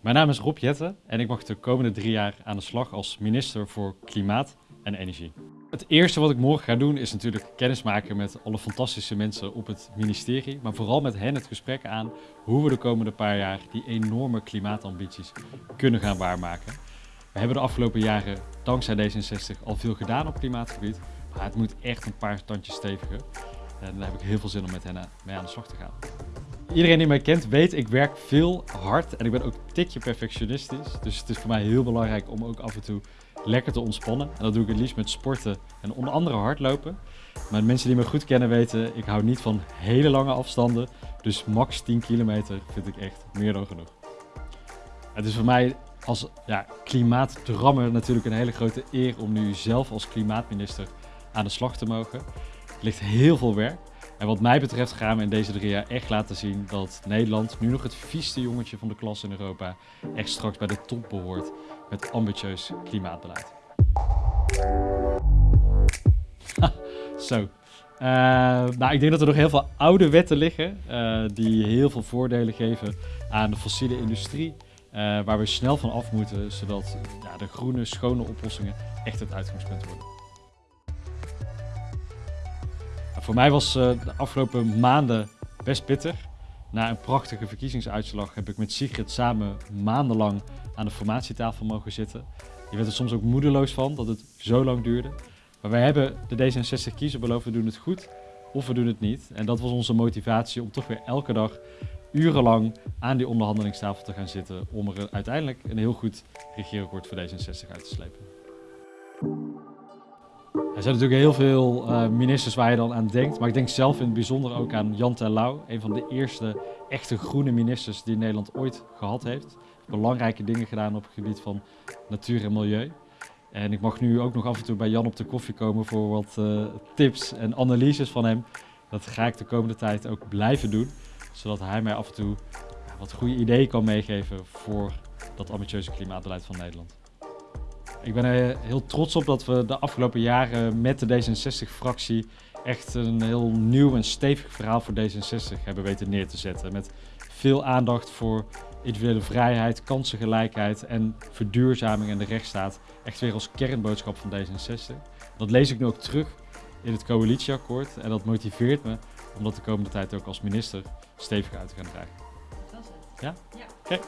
Mijn naam is Rob Jette en ik mag de komende drie jaar aan de slag als minister voor Klimaat en Energie. Het eerste wat ik morgen ga doen is natuurlijk kennismaken met alle fantastische mensen op het ministerie, maar vooral met hen het gesprek aan hoe we de komende paar jaar die enorme klimaatambities kunnen gaan waarmaken. We hebben de afgelopen jaren dankzij D66 al veel gedaan op klimaatgebied, maar het moet echt een paar tandjes steviger. En daar heb ik heel veel zin om met hen mee aan de slag te gaan. Iedereen die mij kent weet, ik werk veel hard en ik ben ook een tikje perfectionistisch. Dus het is voor mij heel belangrijk om ook af en toe lekker te ontspannen. En dat doe ik het liefst met sporten en onder andere hardlopen. Maar mensen die me goed kennen weten, ik hou niet van hele lange afstanden. Dus max 10 kilometer vind ik echt meer dan genoeg. Het is voor mij als ja, klimaatdrammer natuurlijk een hele grote eer om nu zelf als klimaatminister aan de slag te mogen. Er ligt heel veel werk. En wat mij betreft gaan we in deze drie jaar echt laten zien dat Nederland, nu nog het vieste jongetje van de klas in Europa, echt straks bij de top behoort met ambitieus klimaatbeleid. Zo. Uh, nou, ik denk dat er nog heel veel oude wetten liggen uh, die heel veel voordelen geven aan de fossiele industrie. Uh, waar we snel van af moeten, zodat ja, de groene, schone oplossingen echt het uitgangspunt worden. Voor mij was de afgelopen maanden best pittig. Na een prachtige verkiezingsuitslag heb ik met Sigrid samen maandenlang aan de formatietafel mogen zitten. Je werd er soms ook moedeloos van dat het zo lang duurde. Maar wij hebben de D66 kiezer beloofd, we doen het goed of we doen het niet. En dat was onze motivatie om toch weer elke dag urenlang aan die onderhandelingstafel te gaan zitten om er uiteindelijk een heel goed regeerakkoord voor D66 uit te slepen. Er zijn natuurlijk heel veel uh, ministers waar je dan aan denkt, maar ik denk zelf in het bijzonder ook aan Jan Terlouw, een van de eerste echte groene ministers die Nederland ooit gehad heeft. Belangrijke dingen gedaan op het gebied van natuur en milieu. En ik mag nu ook nog af en toe bij Jan op de koffie komen voor wat uh, tips en analyses van hem. Dat ga ik de komende tijd ook blijven doen, zodat hij mij af en toe wat goede ideeën kan meegeven voor dat ambitieuze klimaatbeleid van Nederland. Ik ben er heel trots op dat we de afgelopen jaren met de D66-fractie echt een heel nieuw en stevig verhaal voor D66 hebben weten neer te zetten. Met veel aandacht voor individuele vrijheid, kansengelijkheid en verduurzaming en de rechtsstaat. Echt weer als kernboodschap van D66. Dat lees ik nu ook terug in het coalitieakkoord en dat motiveert me om dat de komende tijd ook als minister stevig uit te gaan dragen. Dat was het. Ja? Ja. Oké.